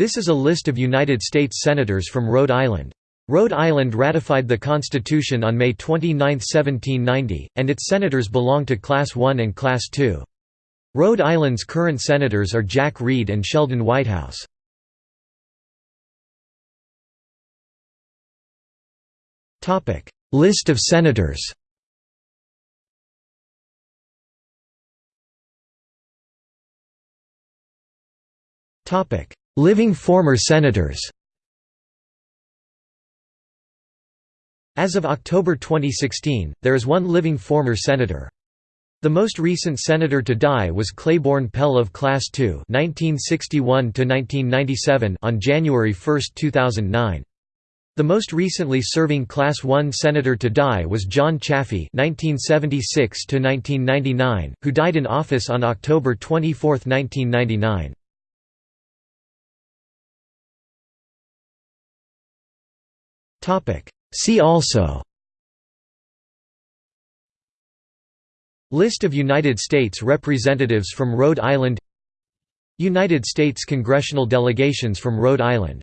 This is a list of United States Senators from Rhode Island. Rhode Island ratified the Constitution on May 29, 1790, and its senators belong to Class I and Class II. Rhode Island's current senators are Jack Reed and Sheldon Whitehouse. List of senators Living former senators As of October 2016, there is one living former senator. The most recent senator to die was Claiborne Pell of Class II (1961–1997) on January 1, 2009. The most recently serving Class I senator to die was John Chafee (1976–1999), who died in office on October 24, 1999. See also. List of United States representatives from Rhode Island. United States congressional delegations from Rhode Island